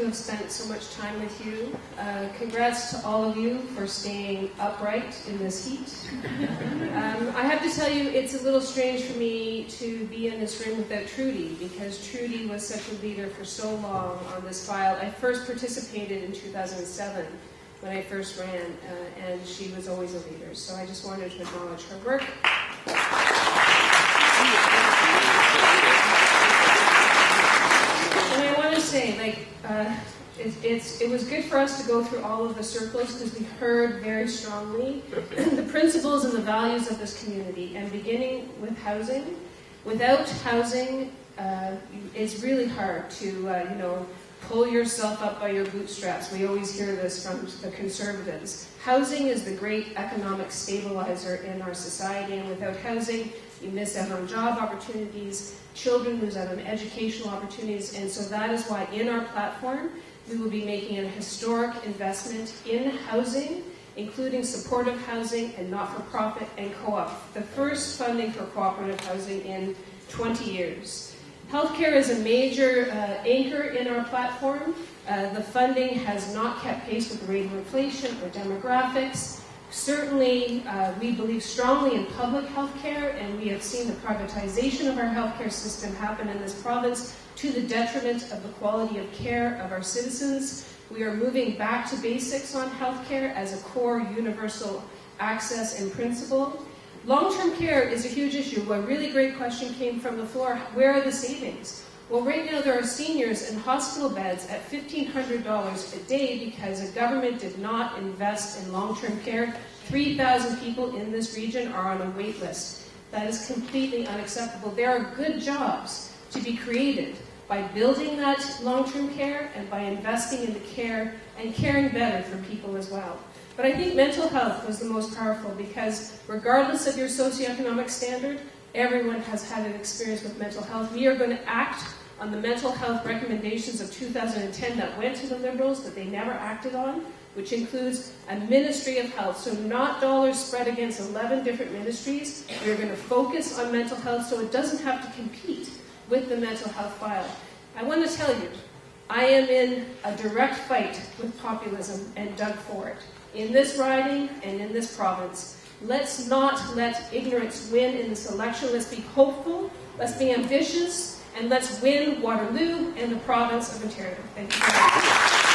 to have spent so much time with you. Uh, congrats to all of you for staying upright in this heat. Um, I have to tell you, it's a little strange for me to be in this room without Trudy, because Trudy was such a leader for so long on this file. I first participated in 2007 when I first ran, uh, and she was always a leader. So I just wanted to acknowledge her work. And I want to say, like, uh, it, it's, it was good for us to go through all of the circles because we heard very strongly the principles and the values of this community. And beginning with housing, without housing, uh, it's really hard to, uh, you know, pull yourself up by your bootstraps. We always hear this from the conservatives. Housing is the great economic stabilizer in our society, and without housing, you miss out on job opportunities, children lose out on educational opportunities, and so that is why in our platform, we will be making a historic investment in housing, including supportive housing and not-for-profit and co-op. The first funding for cooperative housing in 20 years. Healthcare is a major uh, anchor in our platform. Uh, the funding has not kept pace with the rate of inflation or demographics. Certainly, uh, we believe strongly in public health care, and we have seen the privatization of our healthcare system happen in this province to the detriment of the quality of care of our citizens. We are moving back to basics on healthcare as a core universal access and principle. Long-term care is a huge issue. A really great question came from the floor. Where are the savings? Well, right now there are seniors in hospital beds at $1,500 a day because the government did not invest in long-term care. 3,000 people in this region are on a wait list. That is completely unacceptable. There are good jobs to be created by building that long-term care and by investing in the care and caring better for people as well. But I think mental health was the most powerful because regardless of your socioeconomic standard, everyone has had an experience with mental health. We are going to act on the mental health recommendations of 2010 that went to the Liberals that they never acted on, which includes a Ministry of Health. So not dollars spread against 11 different ministries. We're going to focus on mental health so it doesn't have to compete with the mental health file. I want to tell you, I am in a direct fight with populism and Doug Ford in this riding and in this province. Let's not let ignorance win in this election. Let's be hopeful, let's be ambitious, and let's win Waterloo and the province of Ontario. Thank you.